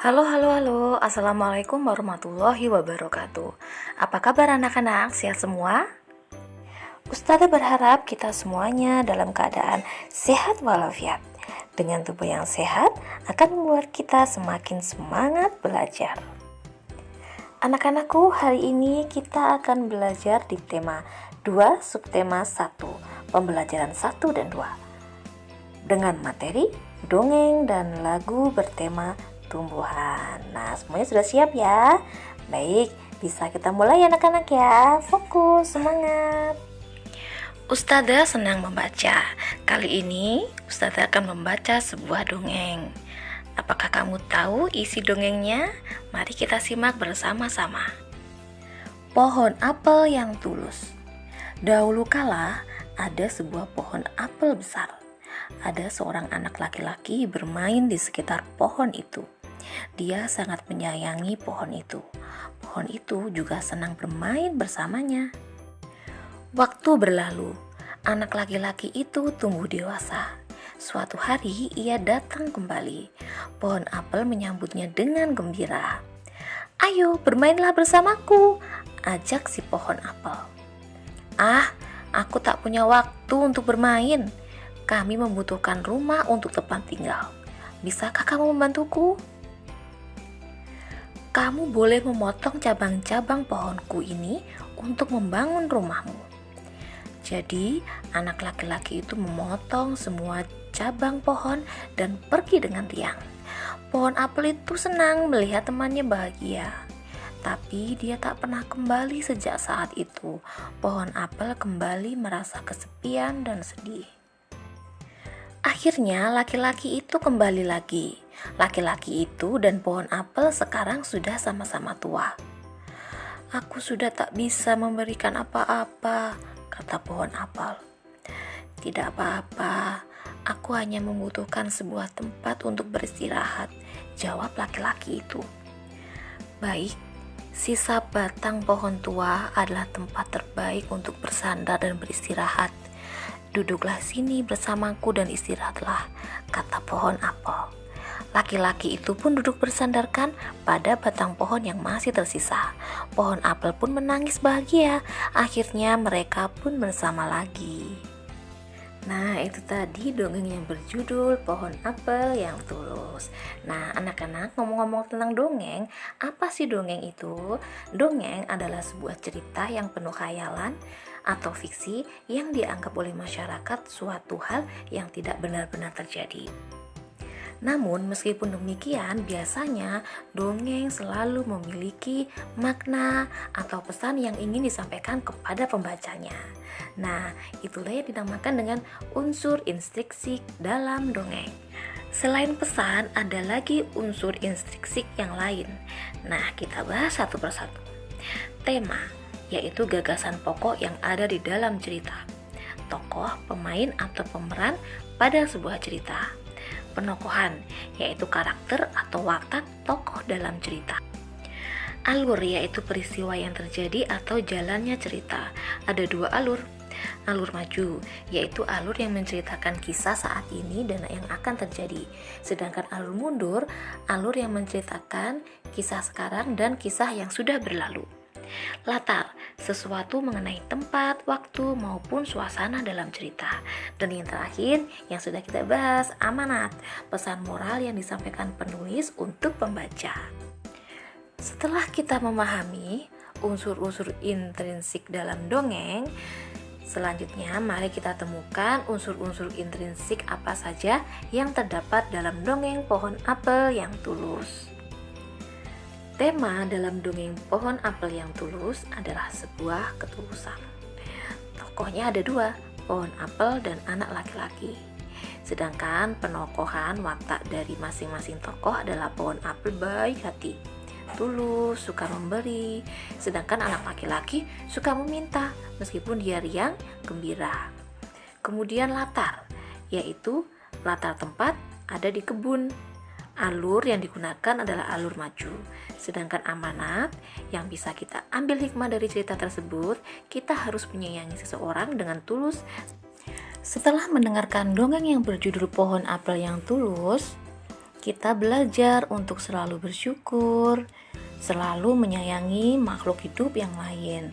Halo, halo, halo. Assalamualaikum warahmatullahi wabarakatuh. Apa kabar anak-anak? Sehat semua? Ustazah berharap kita semuanya dalam keadaan sehat walafiat. Dengan tubuh yang sehat akan membuat kita semakin semangat belajar. Anak-anakku, hari ini kita akan belajar di tema 2 subtema 1, pembelajaran 1 dan 2. Dengan materi dongeng dan lagu bertema tumbuhan. Nah, semuanya sudah siap ya? Baik, bisa kita mulai anak-anak ya. Fokus, semangat. Ustazah senang membaca. Kali ini Ustazah akan membaca sebuah dongeng. Apakah kamu tahu isi dongengnya? Mari kita simak bersama-sama. Pohon apel yang tulus. Dahulu kala ada sebuah pohon apel besar. Ada seorang anak laki-laki bermain di sekitar pohon itu. Dia sangat menyayangi pohon itu. Pohon itu juga senang bermain bersamanya. Waktu berlalu, anak laki-laki itu tumbuh dewasa. Suatu hari ia datang kembali. Pohon apel menyambutnya dengan gembira. Ayo bermainlah bersamaku, ajak si pohon apel. Ah, aku tak punya waktu untuk bermain. Kami membutuhkan rumah untuk tempat tinggal. Bisakah kamu membantuku? Kamu boleh memotong cabang-cabang pohonku ini untuk membangun rumahmu. Jadi, anak laki-laki itu memotong semua cabang pohon dan pergi dengan tiang. Pohon apel itu senang melihat temannya bahagia. Tapi dia tak pernah kembali sejak saat itu. Pohon apel kembali merasa kesepian dan sedih. Akhirnya laki-laki itu kembali lagi. Laki-laki itu dan pohon apel sekarang sudah sama-sama tua. Aku sudah tak bisa memberikan apa-apa, kata pohon apel. Tidak apa-apa, aku hanya membutuhkan sebuah tempat untuk beristirahat, jawab laki-laki itu. Baik, sisa batang pohon tua adalah tempat terbaik untuk bersandar dan beristirahat Duduklah sini bersamaku dan istirahatlah, kata pohon apel. Laki-laki itu pun duduk bersandarkan pada batang pohon yang masih tersisa. Pohon apel pun menangis bahagia. Akhirnya mereka pun bersama lagi. Nah, itu tadi dongeng yang berjudul Pohon Apel yang Tulus. Nah, anak-anak ngomong-ngomong tentang dongeng, apa sih dongeng itu? Dongeng adalah sebuah cerita yang penuh khayalan atau fiksi yang dianggap oleh masyarakat suatu hal yang tidak benar-benar terjadi. Namun, meskipun demikian, biasanya dongeng selalu memiliki makna atau pesan yang ingin disampaikan kepada pembacanya. Nah, itulah yang dinamakan dengan unsur instruksi dalam dongeng. Selain pesan, ada lagi unsur instruksi yang lain. Nah, kita bahas satu persatu. Tema yaitu gagasan pokok yang ada di dalam cerita. Tokoh, pemain, atau pemeran pada sebuah cerita. Penokohan, yaitu karakter atau watak tokoh dalam cerita. Alur yaitu peristiwa yang terjadi atau jalannya cerita. Ada dua alur. Alur maju yaitu alur yang menceritakan kisah saat ini dan yang akan terjadi. Sedangkan alur mundur, alur yang menceritakan kisah sekarang dan kisah yang sudah berlalu. Latar, sesuatu mengenai tempat, waktu, maupun suasana dalam cerita. Dan yang terakhir, yang sudah kita bahas, amanat, pesan moral yang disampaikan penulis untuk pembaca. Setelah kita memahami unsur-unsur intrinsik dalam dongeng, Selanjutnya, mari kita temukan unsur-unsur intrinsik apa saja yang terdapat dalam dongeng pohon apel yang tulus. Tema dalam dongeng pohon apel yang tulus adalah sebuah ketulusan. Tokohnya ada dua, pohon apel dan anak laki-laki. Sedangkan penokohan watak dari masing-masing tokoh adalah pohon apel baik hati, tulus, suka memberi, sedangkan anak laki-laki suka meminta meskipun dia riang, gembira. Kemudian latar, yaitu latar tempat ada di kebun alur yang digunakan adalah alur maju. Sedangkan amanat yang bisa kita ambil hikmah dari cerita tersebut, kita harus menyayangi seseorang dengan tulus. Setelah mendengarkan dongeng yang berjudul Pohon Apel yang Tulus, kita belajar untuk selalu bersyukur, selalu menyayangi makhluk hidup yang lain,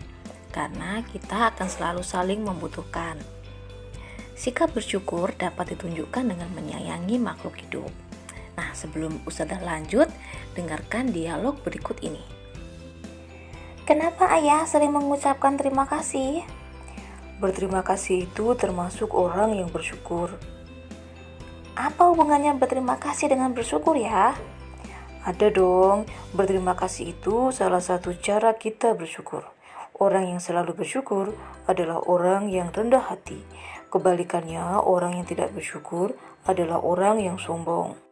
karena kita akan selalu saling membutuhkan. Sikap bersyukur dapat ditunjukkan dengan menyayangi makhluk hidup. Nah, sebelum Ustazah lanjut, dengarkan dialog berikut ini. Kenapa ayah sering mengucapkan terima kasih? Berterima kasih itu termasuk orang yang bersyukur. Apa hubungannya berterima kasih dengan bersyukur ya? Ada dong, berterima kasih itu salah satu cara kita bersyukur. Orang yang selalu bersyukur adalah orang yang rendah hati. Kebalikannya, orang yang tidak bersyukur adalah orang yang sombong.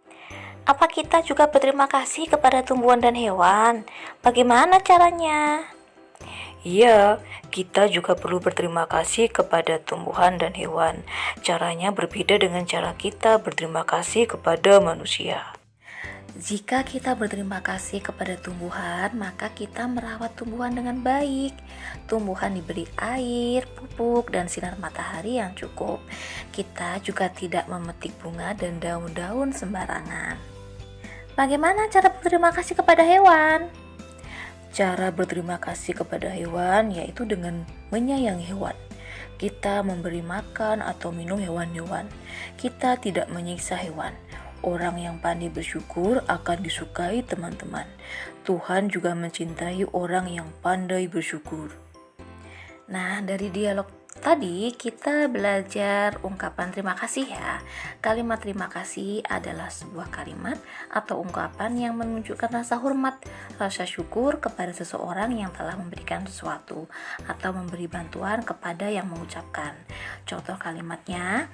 Apa kita juga berterima kasih kepada tumbuhan dan hewan? Bagaimana caranya? Iya, kita juga perlu berterima kasih kepada tumbuhan dan hewan. Caranya berbeda dengan cara kita berterima kasih kepada manusia. Jika kita berterima kasih kepada tumbuhan, maka kita merawat tumbuhan dengan baik. Tumbuhan diberi air, pupuk, dan sinar matahari yang cukup. Kita juga tidak memetik bunga dan daun-daun sembarangan. Bagaimana cara berterima kasih kepada hewan? Cara berterima kasih kepada hewan yaitu dengan menyayangi hewan. Kita memberi makan atau minum hewan-hewan. Kita tidak menyiksa hewan Orang yang pandai bersyukur akan disukai teman-teman. Tuhan juga mencintai orang yang pandai bersyukur. Nah, dari dialog tadi kita belajar ungkapan terima kasih ya. Kalimat terima kasih adalah sebuah kalimat atau ungkapan yang menunjukkan rasa hormat, rasa syukur kepada seseorang yang telah memberikan sesuatu atau memberi bantuan kepada yang mengucapkan. Contoh kalimatnya,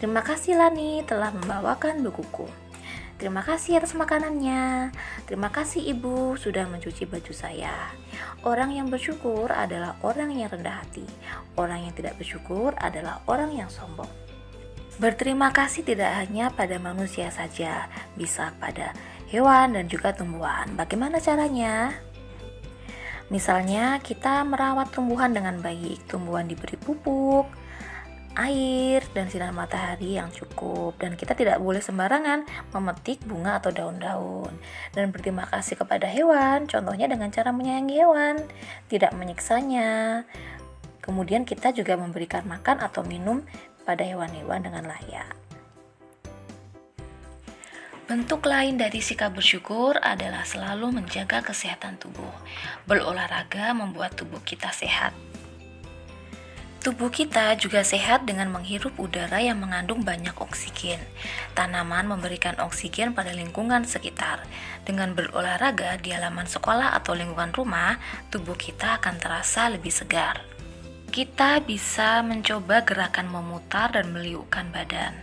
Terima kasih Lani telah membawakan bukuku. Terima kasih atas makanannya. Terima kasih ibu sudah mencuci baju saya. Orang yang bersyukur adalah orang yang rendah hati. Orang yang tidak bersyukur adalah orang yang sombong. Berterima kasih tidak hanya pada manusia saja, bisa pada hewan dan juga tumbuhan. Bagaimana caranya? Misalnya, kita merawat tumbuhan dengan baik. Tumbuhan diberi pupuk, air dan sinar matahari yang cukup. Dan kita tidak boleh sembarangan memetik bunga atau daun-daun. Dan berterima kasih kepada hewan contohnya dengan cara menyayangi hewan tidak menyiksanya. Kemudian kita juga memberikan makan atau minum pada hewan-hewan dengan layak. Bentuk lain dari sikap bersyukur adalah selalu menjaga kesehatan tubuh. Berolahraga membuat tubuh kita sehat, Tubuh kita juga sehat dengan menghirup udara yang mengandung banyak oksigen. Tanaman memberikan oksigen pada lingkungan sekitar. Dengan berolahraga di halaman sekolah atau lingkungan rumah, tubuh kita akan terasa lebih segar. Kita bisa mencoba gerakan memutar dan meliukkan badan.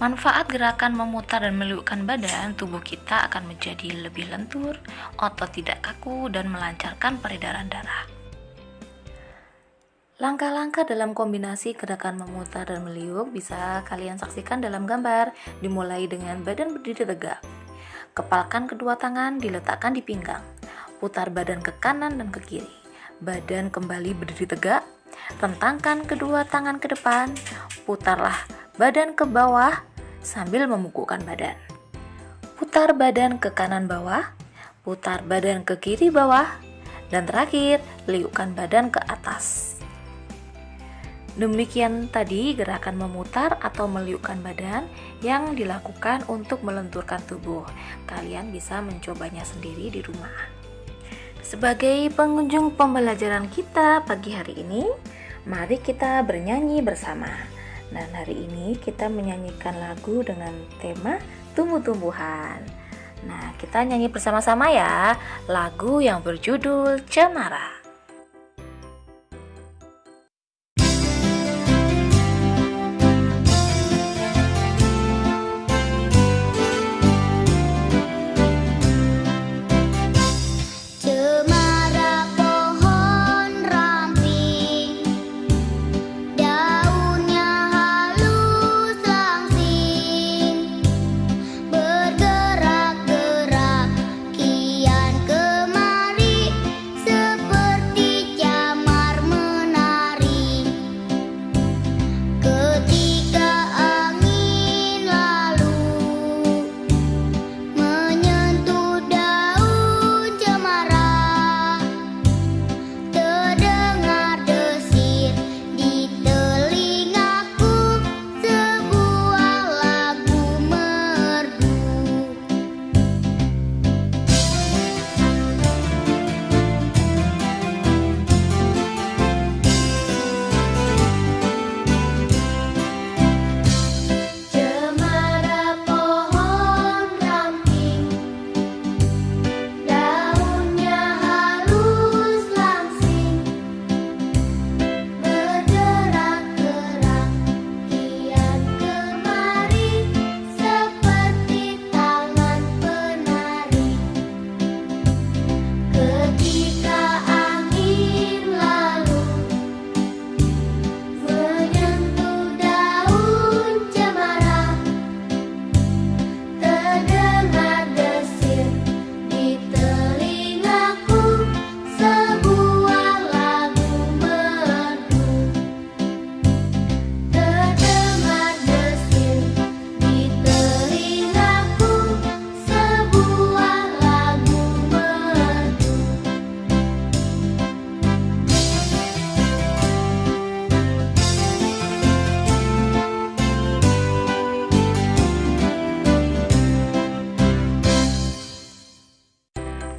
Manfaat gerakan memutar dan meliukkan badan, tubuh kita akan menjadi lebih lentur, otot tidak kaku, dan melancarkan peredaran darah. Langkah-langkah dalam kombinasi gerakan memutar dan meliuk bisa kalian saksikan dalam gambar, dimulai dengan badan berdiri tegak. Kepalkan kedua tangan diletakkan di pinggang. Putar badan ke kanan dan ke kiri. Badan kembali berdiri tegak. Rentangkan kedua tangan ke depan. Putarlah badan ke bawah sambil memukulkan badan. Putar badan ke kanan bawah. Putar badan ke kiri bawah. Dan terakhir, liukkan badan ke atas. Demikian tadi gerakan memutar atau meliukkan badan yang dilakukan untuk melenturkan tubuh. Kalian bisa mencobanya sendiri di rumah. Sebagai pengunjung pembelajaran kita pagi hari ini, mari kita bernyanyi bersama. Dan hari ini kita menyanyikan lagu dengan tema tumbuh-tumbuhan. Nah, kita nyanyi bersama-sama ya, lagu yang berjudul Cemara.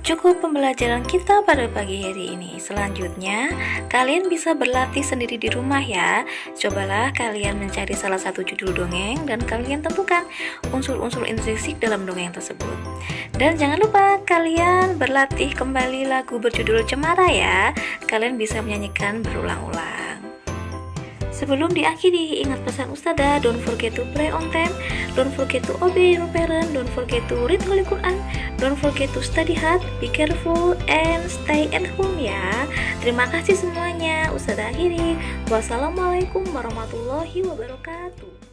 Cukup pembelajaran kita pada pagi hari ini. Selanjutnya, kalian bisa berlatih sendiri di rumah ya. Cobalah kalian mencari salah satu judul dongeng dan kalian tentukan unsur-unsur intrinsik dalam dongeng tersebut. Dan jangan lupa kalian berlatih kembali lagu berjudul Cemara ya. Kalian bisa menyanyikan berulang-ulang. Sebelum diakhiri, ingat pesan Ustazah, don't forget to play on time, don't forget to obey your parent, don't forget to read Holy Quran, don't forget to study hard, be careful, and stay at home ya. Terima kasih semuanya, Ustazah akhiri. Wassalamualaikum warahmatullahi wabarakatuh.